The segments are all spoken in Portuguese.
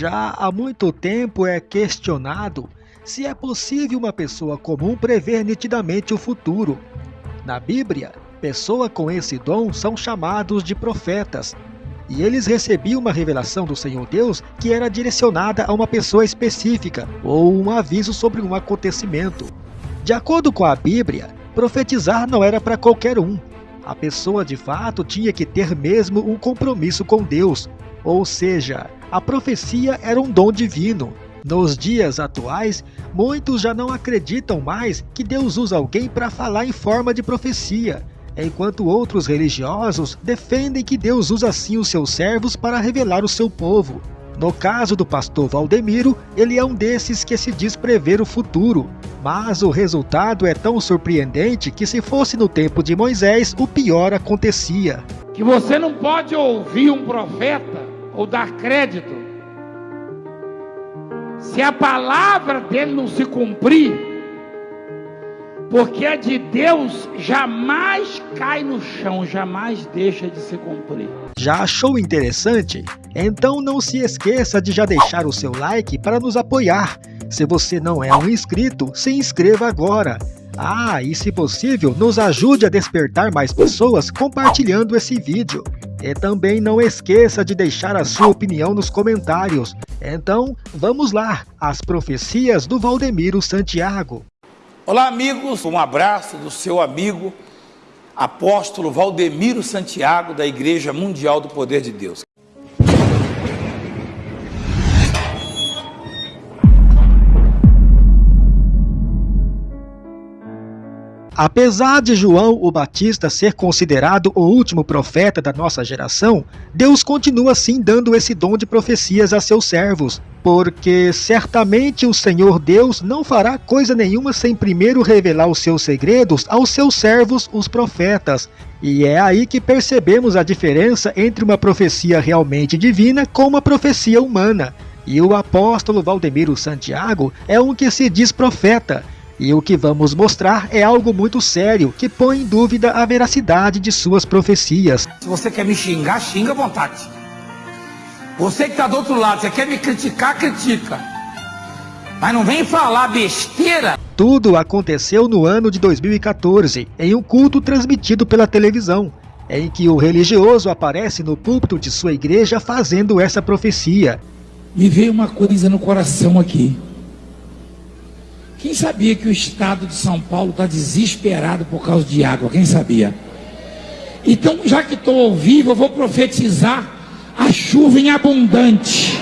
Já há muito tempo é questionado se é possível uma pessoa comum prever nitidamente o futuro. Na Bíblia, pessoas com esse dom são chamados de profetas, e eles recebiam uma revelação do Senhor Deus que era direcionada a uma pessoa específica ou um aviso sobre um acontecimento. De acordo com a Bíblia, profetizar não era para qualquer um. A pessoa de fato tinha que ter mesmo um compromisso com Deus, ou seja, a profecia era um dom divino. Nos dias atuais, muitos já não acreditam mais que Deus usa alguém para falar em forma de profecia, enquanto outros religiosos defendem que Deus usa sim os seus servos para revelar o seu povo. No caso do pastor Valdemiro, ele é um desses que se diz prever o futuro, mas o resultado é tão surpreendente que se fosse no tempo de Moisés, o pior acontecia. Que você não pode ouvir um profeta ou dar crédito se a palavra dele não se cumprir, porque a de Deus jamais cai no chão, jamais deixa de se cumprir. Já achou interessante? Então não se esqueça de já deixar o seu like para nos apoiar. Se você não é um inscrito, se inscreva agora. Ah, e se possível, nos ajude a despertar mais pessoas compartilhando esse vídeo. E também não esqueça de deixar a sua opinião nos comentários. Então, vamos lá, as profecias do Valdemiro Santiago. Olá amigos, um abraço do seu amigo, apóstolo Valdemiro Santiago, da Igreja Mundial do Poder de Deus. Apesar de João o Batista ser considerado o último profeta da nossa geração, Deus continua sim dando esse dom de profecias a seus servos, porque certamente o Senhor Deus não fará coisa nenhuma sem primeiro revelar os seus segredos aos seus servos, os profetas. E é aí que percebemos a diferença entre uma profecia realmente divina com uma profecia humana. E o apóstolo Valdemiro Santiago é um que se diz profeta, e o que vamos mostrar é algo muito sério, que põe em dúvida a veracidade de suas profecias. Se você quer me xingar, xinga à vontade. Você que está do outro lado, você quer me criticar, critica. Mas não vem falar besteira. Tudo aconteceu no ano de 2014, em um culto transmitido pela televisão, em que o religioso aparece no púlpito de sua igreja fazendo essa profecia. Me veio uma coisa no coração aqui. Quem sabia que o estado de São Paulo está desesperado por causa de água? Quem sabia? Então, já que estou ao vivo, eu vou profetizar a chuva em abundante.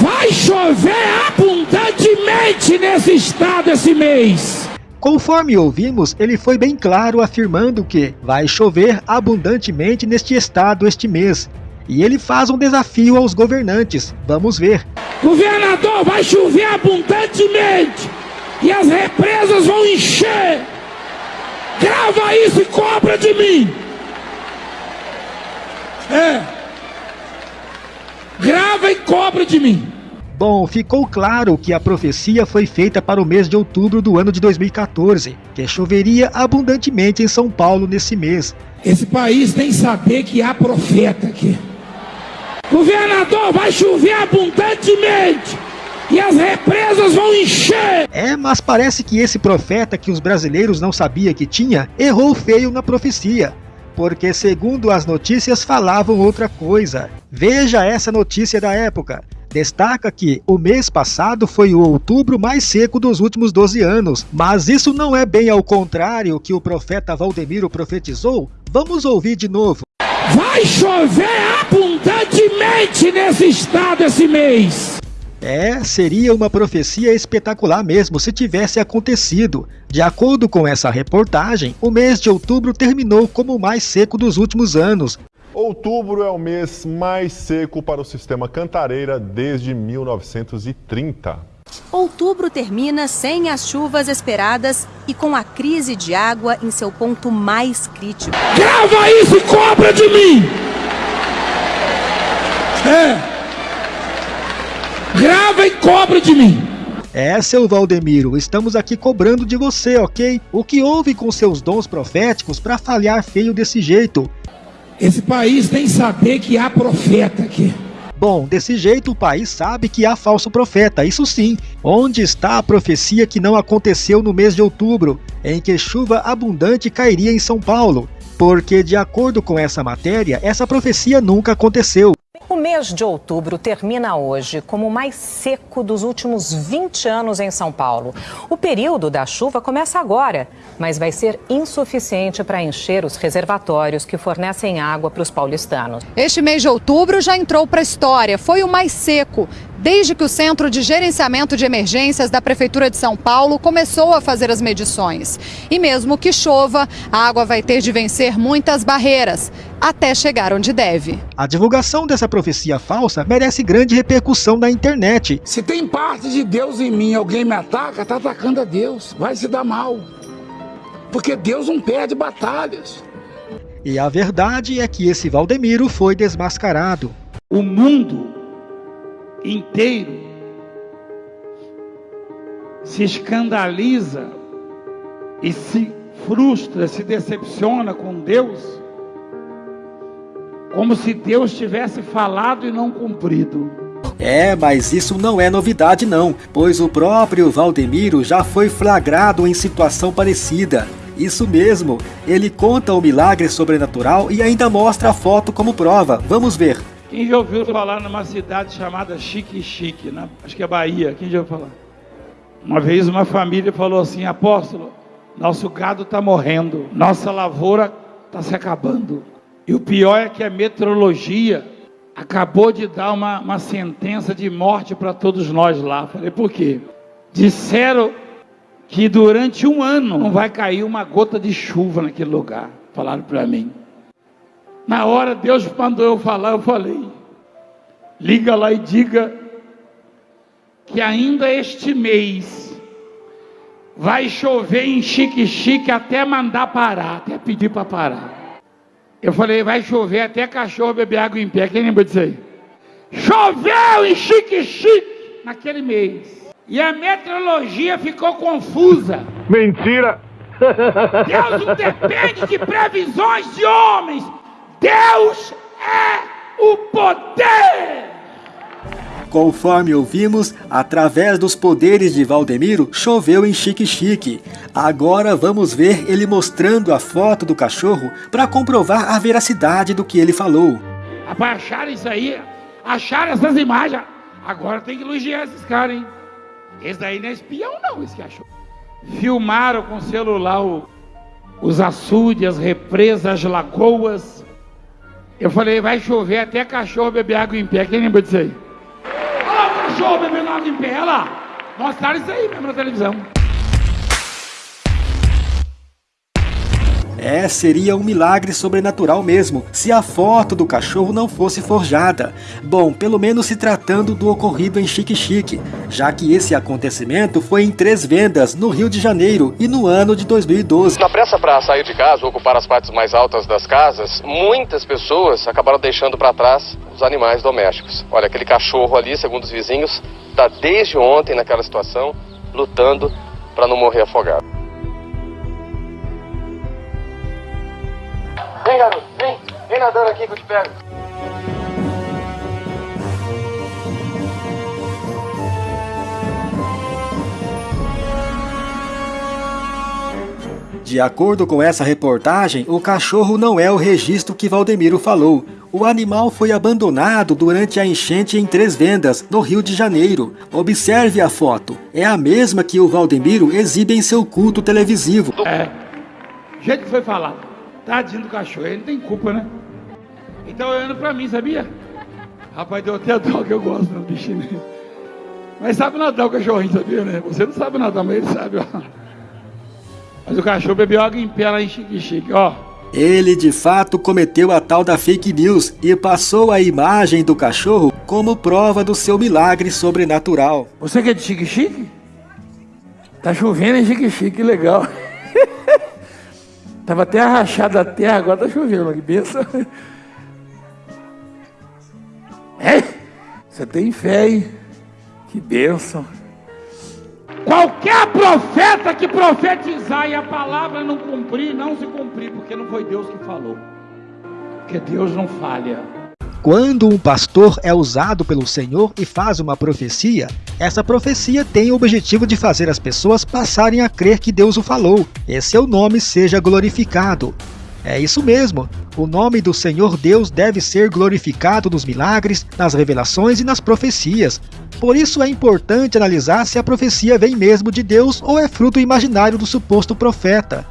Vai chover abundantemente nesse estado esse mês. Conforme ouvimos, ele foi bem claro afirmando que vai chover abundantemente neste estado este mês. E ele faz um desafio aos governantes. Vamos ver. Governador, vai chover abundantemente e as represas vão encher. Grava isso e cobra de mim. É. Grava e cobra de mim. Bom, ficou claro que a profecia foi feita para o mês de outubro do ano de 2014, que choveria abundantemente em São Paulo nesse mês. Esse país tem que saber que há profeta aqui. Governador, vai chover abundantemente e as represas vão encher. É, mas parece que esse profeta que os brasileiros não sabiam que tinha, errou feio na profecia. Porque segundo as notícias falavam outra coisa. Veja essa notícia da época. Destaca que o mês passado foi o outubro mais seco dos últimos 12 anos, mas isso não é bem ao contrário que o profeta Valdemiro profetizou? Vamos ouvir de novo. Vai chover abundantemente nesse estado esse mês. É, seria uma profecia espetacular mesmo se tivesse acontecido. De acordo com essa reportagem, o mês de outubro terminou como o mais seco dos últimos anos. Outubro é o mês mais seco para o sistema Cantareira desde 1930. Outubro termina sem as chuvas esperadas e com a crise de água em seu ponto mais crítico. Grava isso e cobra de mim! É! Grava e cobra de mim! É, seu Valdemiro, estamos aqui cobrando de você, ok? O que houve com seus dons proféticos para falhar feio desse jeito? Esse país tem que saber que há profeta aqui. Bom, desse jeito o país sabe que há falso profeta, isso sim. Onde está a profecia que não aconteceu no mês de outubro, em que chuva abundante cairia em São Paulo? Porque, de acordo com essa matéria, essa profecia nunca aconteceu. O mês de outubro termina hoje como o mais seco dos últimos 20 anos em São Paulo. O período da chuva começa agora, mas vai ser insuficiente para encher os reservatórios que fornecem água para os paulistanos. Este mês de outubro já entrou para a história. Foi o mais seco desde que o Centro de Gerenciamento de Emergências da Prefeitura de São Paulo começou a fazer as medições. E mesmo que chova, a água vai ter de vencer muitas barreiras até chegar onde deve. A divulgação dessa profecia falsa merece grande repercussão na internet. Se tem parte de Deus em mim, alguém me ataca, está atacando a Deus, vai se dar mal. Porque Deus não perde batalhas. E a verdade é que esse Valdemiro foi desmascarado. O mundo inteiro se escandaliza e se frustra, se decepciona com Deus, como se Deus tivesse falado e não cumprido. É, mas isso não é novidade não, pois o próprio Valdemiro já foi flagrado em situação parecida. Isso mesmo, ele conta o milagre sobrenatural e ainda mostra a foto como prova. Vamos ver. Quem já ouviu falar numa cidade chamada Chique Chique, na, acho que é Bahia, quem já ouviu falar? Uma vez uma família falou assim, apóstolo, nosso gado está morrendo, nossa lavoura está se acabando. E o pior é que a meteorologia acabou de dar uma, uma sentença de morte para todos nós lá. Falei, por quê? Disseram que durante um ano não vai cair uma gota de chuva naquele lugar. Falaram para mim. Na hora Deus mandou eu falar, eu falei. Liga lá e diga que ainda este mês vai chover em chique-chique até mandar parar, até pedir para parar. Eu falei, vai chover até cachorro beber água em pé. Quem lembra disso aí? Choveu em chique-chique naquele mês. E a meteorologia ficou confusa. Mentira! Deus não depende de previsões de homens. Deus é o poder! Conforme ouvimos, através dos poderes de Valdemiro, choveu em Chique-Chique. Agora vamos ver ele mostrando a foto do cachorro para comprovar a veracidade do que ele falou. Rapaz, acharam isso aí, acharam essas imagens. Agora tem que elogiar esses caras, hein? Esse daí não é espião, não, esse achou. Filmaram com celular o, os açudes, as represas, as lagoas. Eu falei, vai chover até cachorro beber água em pé. Quem lembra disso aí? Olha lá o cachorro bebendo água em pé, olha lá. Mostraram isso aí mesmo na televisão. É, seria um milagre sobrenatural mesmo, se a foto do cachorro não fosse forjada. Bom, pelo menos se tratando do ocorrido em Chique Chique, já que esse acontecimento foi em três vendas no Rio de Janeiro e no ano de 2012. Na pressa para sair de casa ocupar as partes mais altas das casas, muitas pessoas acabaram deixando para trás os animais domésticos. Olha, aquele cachorro ali, segundo os vizinhos, está desde ontem naquela situação, lutando para não morrer afogado. Vem, garoto, vem. Vem nadando aqui que eu te pego. De acordo com essa reportagem, o cachorro não é o registro que Valdemiro falou. O animal foi abandonado durante a enchente em Três Vendas, no Rio de Janeiro. Observe a foto. É a mesma que o Valdemiro exibe em seu culto televisivo. É. O jeito que foi falado. Tadinho do cachorro, ele não tem culpa, né? Então olhando pra mim, sabia? Rapaz, deu até dó que eu gosto do bichinho. né? Mas sabe nadar o cachorrinho, sabia, né? Você não sabe nadar, mas ele sabe, ó. Mas o cachorro bebeu água em pé lá em Chique, ó. Ele de fato cometeu a tal da fake news e passou a imagem do cachorro como prova do seu milagre sobrenatural. Você que é de Chique Chique? Tá chovendo em Chique Chique, que legal. Tava até rachada a terra, agora tá chovendo, que benção. É? Você tem fé, hein? Que bênção. Qualquer profeta que profetizar e a palavra não cumprir, não se cumprir, porque não foi Deus que falou. Porque Deus não falha. Quando um pastor é usado pelo Senhor e faz uma profecia, essa profecia tem o objetivo de fazer as pessoas passarem a crer que Deus o falou, e seu nome seja glorificado. É isso mesmo, o nome do Senhor Deus deve ser glorificado nos milagres, nas revelações e nas profecias. Por isso é importante analisar se a profecia vem mesmo de Deus ou é fruto imaginário do suposto profeta.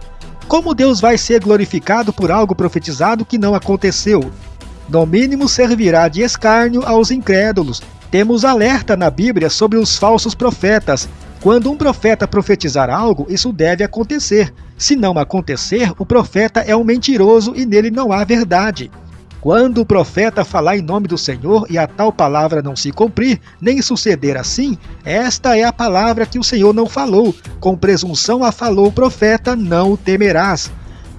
Como Deus vai ser glorificado por algo profetizado que não aconteceu? No mínimo servirá de escárnio aos incrédulos. Temos alerta na Bíblia sobre os falsos profetas. Quando um profeta profetizar algo, isso deve acontecer. Se não acontecer, o profeta é um mentiroso e nele não há verdade. Quando o profeta falar em nome do Senhor e a tal palavra não se cumprir, nem suceder assim, esta é a palavra que o Senhor não falou. Com presunção a falou o profeta, não o temerás.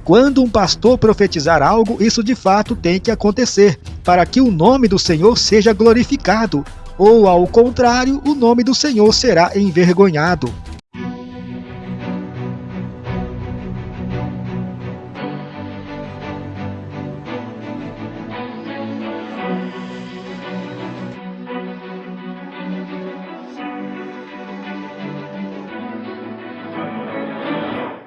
Quando um pastor profetizar algo, isso de fato tem que acontecer, para que o nome do Senhor seja glorificado, ou ao contrário, o nome do Senhor será envergonhado.